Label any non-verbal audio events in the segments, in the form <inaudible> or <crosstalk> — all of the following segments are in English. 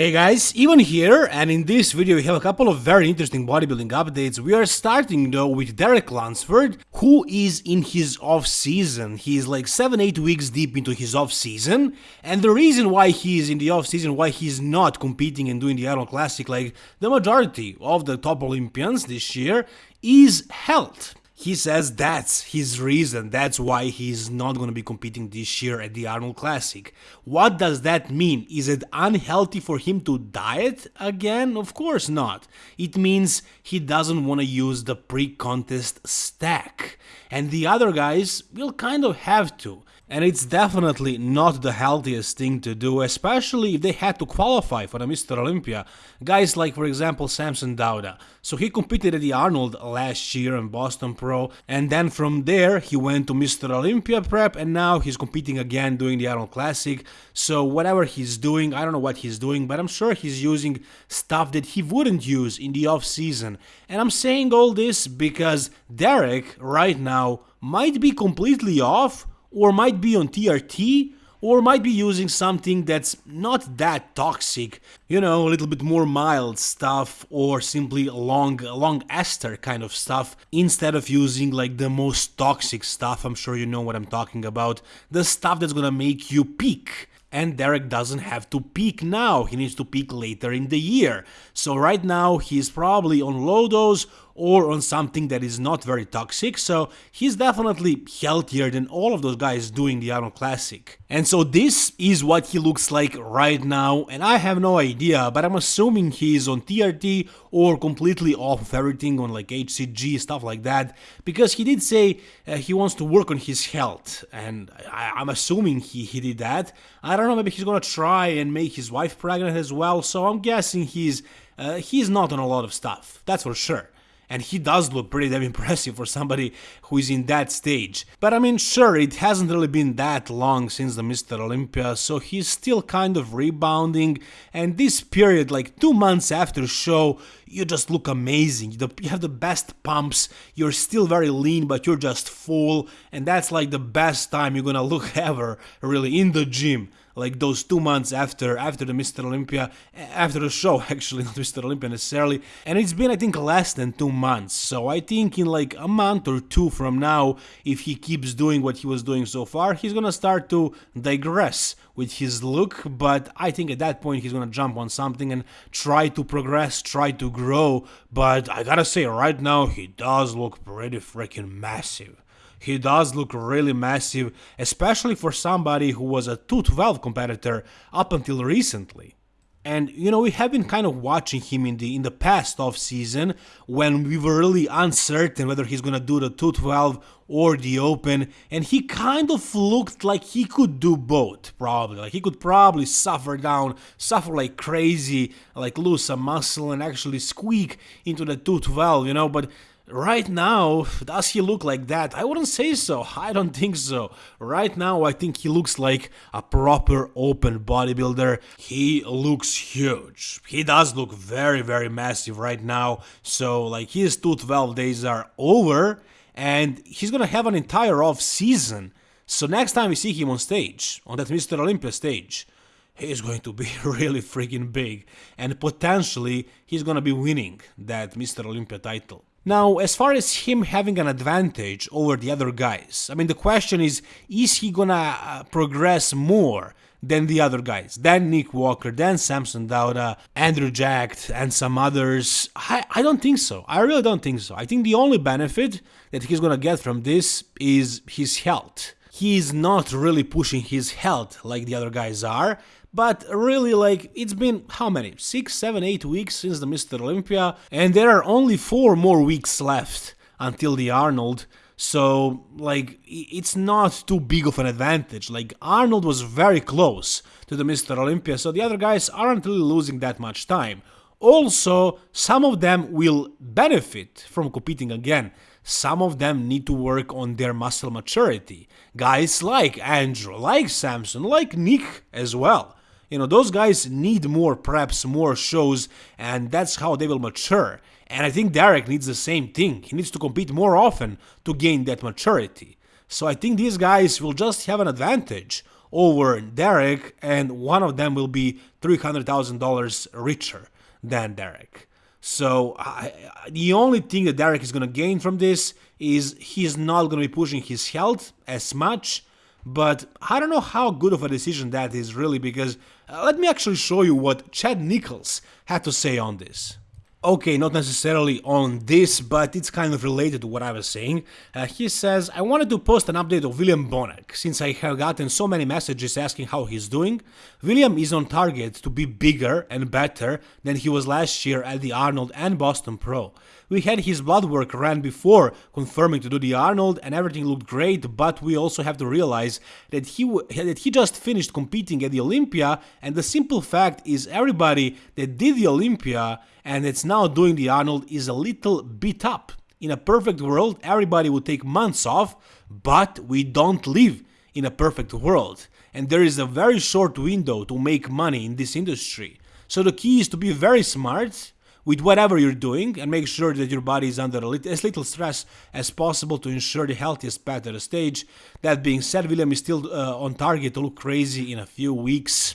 Hey guys, Ivan here, and in this video we have a couple of very interesting bodybuilding updates. We are starting though with Derek Lunsford, who is in his off-season. He is like 7-8 weeks deep into his off-season, and the reason why he is in the off-season, why he's not competing and doing the Arnold Classic like the majority of the top Olympians this year, is health. He says that's his reason, that's why he's not going to be competing this year at the Arnold Classic. What does that mean? Is it unhealthy for him to diet again? Of course not. It means he doesn't want to use the pre-contest stack. And the other guys will kind of have to. And it's definitely not the healthiest thing to do, especially if they had to qualify for the Mr. Olympia. Guys like, for example, Samson Dauda. So he competed at the Arnold last year in Boston Pro, and then from there he went to Mr. Olympia prep, and now he's competing again doing the Arnold Classic. So whatever he's doing, I don't know what he's doing, but I'm sure he's using stuff that he wouldn't use in the off season. And I'm saying all this because Derek right now might be completely off or might be on TRT, or might be using something that's not that toxic, you know, a little bit more mild stuff, or simply long, long ester kind of stuff, instead of using like the most toxic stuff. I'm sure you know what I'm talking about. The stuff that's gonna make you peak. And Derek doesn't have to peak now, he needs to peak later in the year. So right now he's probably on low dose or on something that is not very toxic, so he's definitely healthier than all of those guys doing the Arnold Classic. And so this is what he looks like right now, and I have no idea, but I'm assuming he's on TRT or completely off of everything on like HCG, stuff like that, because he did say uh, he wants to work on his health, and I, am assuming he, he did that. I don't know, maybe he's gonna try and make his wife pregnant as well, so I'm guessing he's uh, he's not on a lot of stuff, that's for sure and he does look pretty damn impressive for somebody who is in that stage. But I mean, sure, it hasn't really been that long since the Mr. Olympia, so he's still kind of rebounding, and this period, like two months after show, you just look amazing. You have the best pumps, you're still very lean, but you're just full, and that's like the best time you're gonna look <laughs> ever, really, in the gym like those two months after after the Mr. Olympia, after the show <laughs> actually, not Mr. Olympia necessarily, and it's been I think less than two months. So I think in like a month or two from now, if he keeps doing what he was doing so far, he's gonna start to digress with his look. But I think at that point he's gonna jump on something and try to progress, try to grow. But I gotta say, right now he does look pretty freaking massive. He does look really massive, especially for somebody who was a 212 competitor up until recently. And you know we have been kind of watching him in the in the past off season when we were really uncertain whether he's gonna do the 212 or the open and he kind of looked like he could do both probably like he could probably suffer down suffer like crazy like lose some muscle and actually squeak into the 212 you know but Right now, does he look like that? I wouldn't say so. <laughs> I don't think so. Right now, I think he looks like a proper open bodybuilder. He looks huge. He does look very, very massive right now. So, like, his 212 days are over and he's gonna have an entire off season. So, next time we see him on stage, on that Mr. Olympia stage, he's going to be <laughs> really freaking big and potentially he's gonna be winning that Mr. Olympia title. Now, as far as him having an advantage over the other guys, I mean, the question is, is he gonna uh, progress more than the other guys, than Nick Walker, than Samson Dauda, Andrew Jacked, and some others? I, I don't think so. I really don't think so. I think the only benefit that he's gonna get from this is his health. He's not really pushing his health like the other guys are, but really, like, it's been how many? Six, seven, eight weeks since the Mr. Olympia, and there are only four more weeks left until the Arnold. So, like, it's not too big of an advantage. Like, Arnold was very close to the Mr. Olympia, so the other guys aren't really losing that much time. Also, some of them will benefit from competing again. Some of them need to work on their muscle maturity. Guys like Andrew, like Samson, like Nick as well. You know, those guys need more preps, more shows, and that's how they will mature. And I think Derek needs the same thing. He needs to compete more often to gain that maturity. So I think these guys will just have an advantage over Derek, and one of them will be $300,000 richer than Derek. So I, the only thing that Derek is going to gain from this is he's not going to be pushing his health as much. But I don't know how good of a decision that is really because uh, let me actually show you what Chad Nicholls had to say on this. Okay, not necessarily on this, but it's kind of related to what I was saying. Uh, he says, I wanted to post an update of William Bonac, since I have gotten so many messages asking how he's doing. William is on target to be bigger and better than he was last year at the Arnold and Boston Pro. We had his blood work ran before confirming to do the Arnold and everything looked great, but we also have to realize that he that he just finished competing at the Olympia and the simple fact is everybody that did the Olympia and it's now doing the Arnold is a little beat up. In a perfect world, everybody would take months off, but we don't live in a perfect world. And there is a very short window to make money in this industry. So the key is to be very smart with whatever you're doing and make sure that your body is under as little stress as possible to ensure the healthiest path at the stage. That being said, William is still uh, on target to look crazy in a few weeks.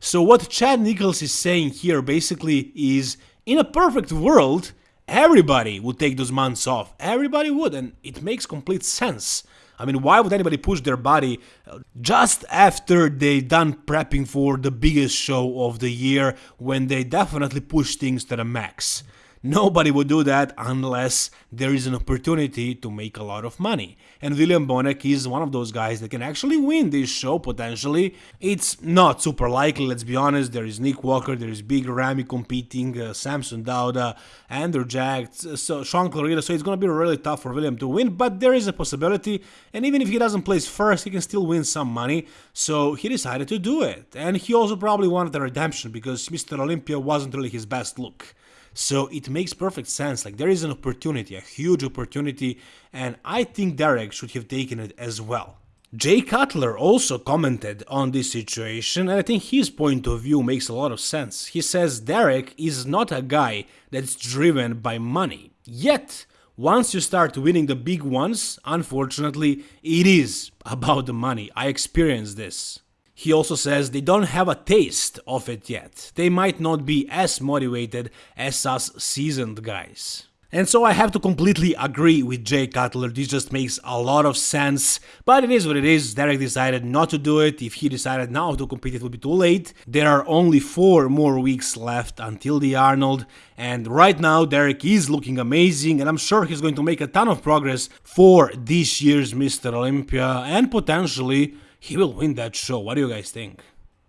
So what Chad Nicholls is saying here basically is, in a perfect world, everybody would take those months off. Everybody would, and it makes complete sense. I mean, why would anybody push their body uh, just after they done prepping for the biggest show of the year when they definitely push things to the max? Nobody would do that unless there is an opportunity to make a lot of money. And William Bonac is one of those guys that can actually win this show potentially. It's not super likely, let's be honest. There is Nick Walker, there is Big Ramy competing, uh, Samson Dauda, Andrew Jacked, so Shaun Clarida. So it's going to be really tough for William to win, but there is a possibility. And even if he doesn't place first, he can still win some money. So he decided to do it. And he also probably wanted a redemption because Mr. Olympia wasn't really his best look. So it makes perfect sense. Like there is an opportunity, a huge opportunity, and I think Derek should have taken it as well. Jay Cutler also commented on this situation, and I think his point of view makes a lot of sense. He says Derek is not a guy that's driven by money. Yet, once you start winning the big ones, unfortunately, it is about the money. I experienced this. He also says they don't have a taste of it yet. They might not be as motivated as us seasoned guys. And so I have to completely agree with Jay Cutler, this just makes a lot of sense, but it is what it is, Derek decided not to do it, if he decided now to compete it would be too late. There are only 4 more weeks left until the Arnold, and right now Derek is looking amazing and I'm sure he's going to make a ton of progress for this year's Mr. Olympia and potentially he will win that show. What do you guys think?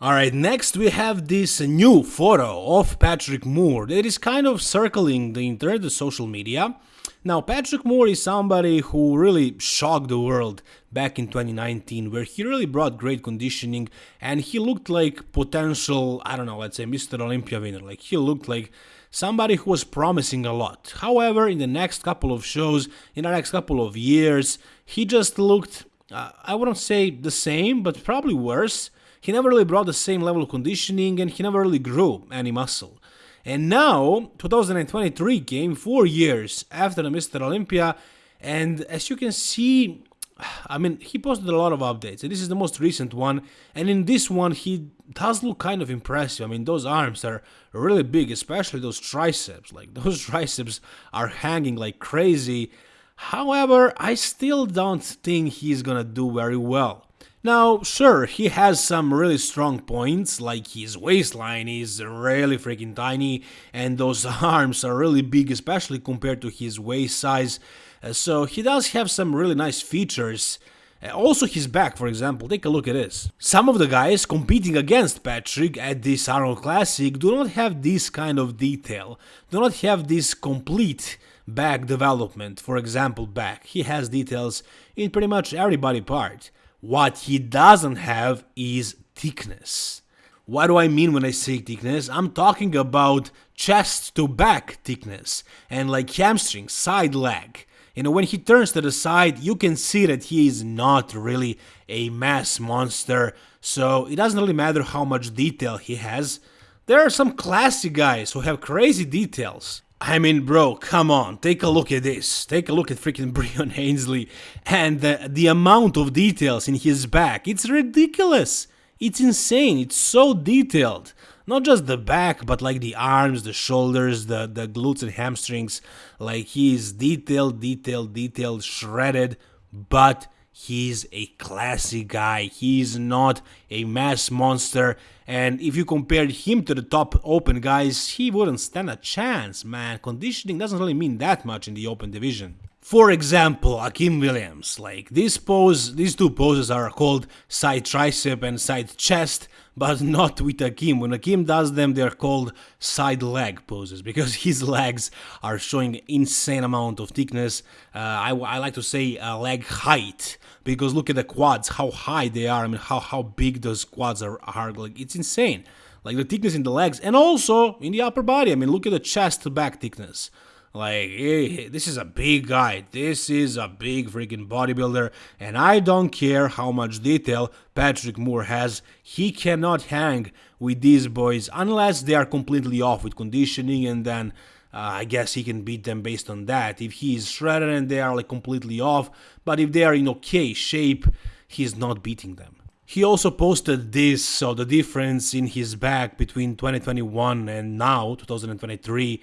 Alright, next we have this new photo of Patrick Moore that is kind of circling the internet, the social media. Now, Patrick Moore is somebody who really shocked the world back in 2019, where he really brought great conditioning and he looked like potential, I don't know, let's say Mr. Olympia winner. Like, he looked like somebody who was promising a lot. However, in the next couple of shows, in the next couple of years, he just looked uh, I wouldn't say the same, but probably worse. He never really brought the same level of conditioning and he never really grew any muscle. And now, 2023 came four years after the Mr. Olympia, and as you can see, <sighs> I mean, he posted a lot of updates, and this is the most recent one. And in this one, he does look kind of impressive. I mean, those arms are really big, especially those triceps. Like, <laughs> those triceps are hanging like crazy. However, I still don't think he's gonna do very well. Now, sure, he has some really strong points, like his waistline is really freaking tiny, and those <laughs> arms are really big, especially compared to his waist size, uh, so he does have some really nice features. Uh, also his back, for example, take a look at this. Some of the guys competing against Patrick at this Arnold Classic do not have this kind of detail, do not have this complete back development, for example back, he has details in pretty much every body part. What he doesn't have is thickness. What do I mean when I say thickness? I'm talking about chest to back thickness and like hamstring, side leg. You know, when he turns to the side, you can see that he is not really a mass monster, so it doesn't really matter how much detail he has. There are some classy guys who have crazy details. I mean, bro, come on, take a look at this. Take a look at freaking <laughs> Breon Ansley and the, the amount of details in his back. It's ridiculous. It's insane. It's so detailed. Not just the back, but like the arms, the shoulders, the, the glutes and hamstrings. Like he's detailed, detailed, detailed, shredded, but he's a classy guy. He's not a mass monster. And if you compared him to the top open guys, he wouldn't stand a chance, man. Conditioning doesn't really mean that much in the open division. For example, Akim Williams, like this pose, these two poses are called side tricep and side chest, but not with Akim. When Akim does them, they're called side leg poses because <laughs> his legs are showing insane amount of thickness. Uh, I, I, like to say uh, leg height because look at the quads, how high they are. I mean, how how big those quads are. are like it's insane. Like the thickness in the legs and also in the upper body. I mean, look at the chest back thickness. Like, hey, this is a big guy. This is a big freaking bodybuilder. And I don't care how much detail Patrick Moore has. He cannot hang with these boys unless they are completely off with conditioning. And then uh, I guess he can beat them based on that. If he is shredded and they are like completely off. But if they are in okay shape, he's not beating them. He also posted this, so the difference in his back between 2021 and now, 2023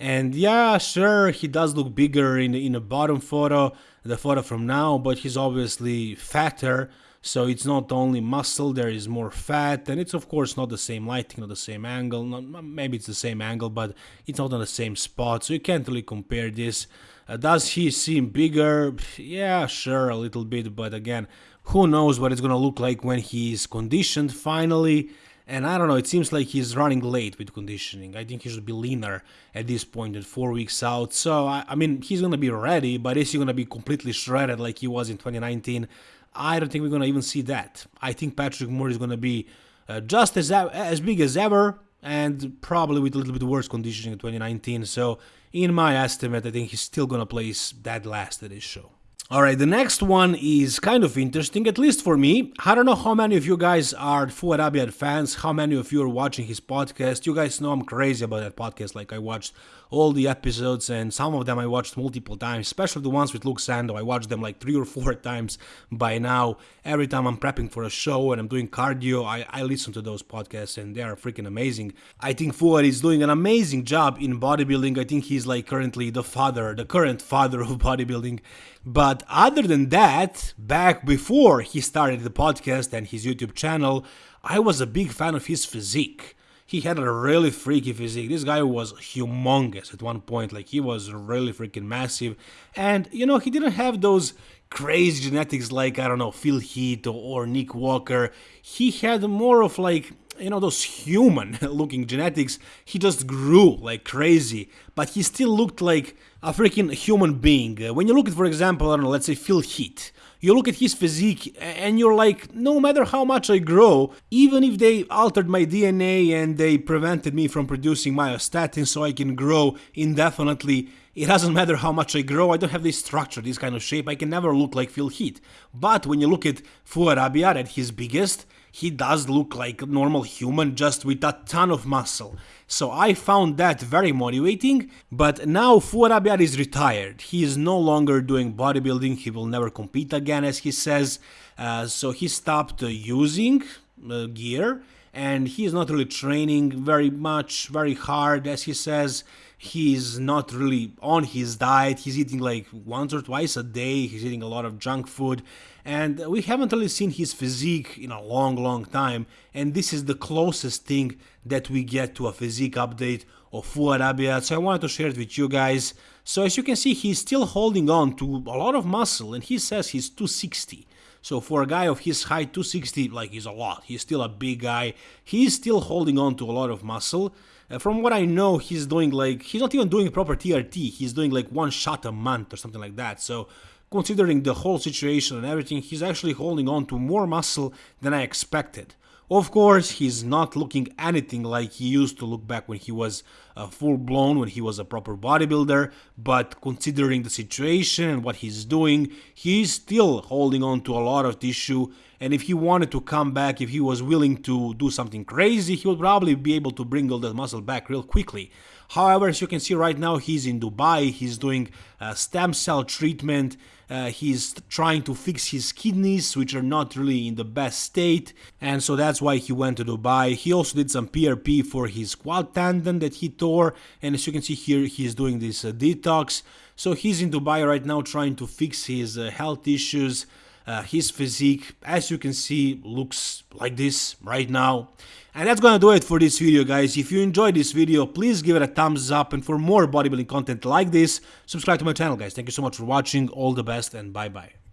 and yeah, sure, he does look bigger in, in the bottom photo, the photo from now, but he's obviously fatter. So it's not only muscle, there is more fat, and it's of course not the same lighting, not the same angle. Not, maybe it's the same angle, but it's not on the same spot, so you can't really compare this. Uh, does he seem bigger? Yeah, sure, a little bit, but again, who knows what it's gonna look like when he's conditioned finally. And I don't know, it seems like he's running late with conditioning. I think he should be leaner at this point at four weeks out. So, I, I mean, he's going to be ready, but is he going to be completely shredded like he was in 2019? I don't think we're going to even see that. I think Patrick Moore is going to be uh, just as, as big as ever and probably with a little bit worse conditioning in 2019. So, in my estimate, I think he's still going to place that last at this show. Alright, the next one is kind of interesting, at least for me. I don't know how many of you guys are Abiad fans, how many of you are watching his podcast. You guys know I'm crazy about that podcast, like I watched all the episodes and some of them I watched multiple times, especially the ones with Luke Sandoe. I watched them like three or four <laughs> times by now. Every time I'm prepping for a show and I'm doing cardio, I, I listen to those podcasts and they are freaking amazing. I think Fouad is doing an amazing job in bodybuilding. I think he's like currently the father, the current father <laughs> of bodybuilding. But other than that, back before he started the podcast and his YouTube channel, I was a big fan of his physique he had a really freaky physique. This guy was humongous at one point, like he was really freaking massive. And you know, he didn't have those crazy genetics like I don't know Phil Heath or, or Nick Walker. He had more of like you know those human <laughs> looking genetics he just grew like crazy but he still looked like a freaking human being uh, when you look at for example i don't know let's say phil heath you look at his physique and you're like, no matter how much I grow, even if they altered my DNA and they prevented me from producing myostatin so I can grow indefinitely, it doesn't matter how much I grow, I don't have this structure, this kind of shape, I can never look like Phil Heath. But when you look at Fouad at his biggest, he does look like a normal human just with a ton of muscle. So I found that very motivating, but now Fouad is retired. He is no longer doing bodybuilding, he will never compete again as he says, uh, so he stopped uh, using uh, gear and he is not really training very much, very hard as he says. He's not really on his diet, he's eating like once or twice a day, he's eating a lot of junk food. And we haven't really seen his physique in a long long time. And this is the closest thing that we get to a physique update of Fouad Abiad so I wanted to share it with you guys. So as you can see he's still holding on to a lot of muscle. And he says he's 260 so for a guy of his height 260 like he's a lot. He's still a big guy. He's still holding on to a lot of muscle uh, from what I know he's doing like he's not even doing proper TRT he's doing like one shot a month or something like that so considering the whole situation and everything, he's actually holding on to more muscle than I expected. Of course, he's not looking anything like he used to look back when he was uh, full blown, when he was a proper bodybuilder, but considering the situation and what he's doing, he's still holding on to a lot of tissue. And if he wanted to come back, if he was willing to do something crazy, he would probably be able to bring all that muscle back real quickly. However, as you can see right now, he's in Dubai, he's doing uh, stem cell treatment, uh, he's trying to fix his kidneys, which are not really in the best state, and so that's why he went to Dubai. He also did some PRP for his quad tendon that he tore, and as you can see here, he's doing this uh, detox. So he's in Dubai right now trying to fix his uh, health issues. Uh, his physique, as you can see, looks like this right now. And that's gonna do it for this video guys. If you enjoyed this video, please give it a thumbs up and for more bodybuilding content like this, subscribe to my channel guys. Thank you so much for watching, all the best and bye bye.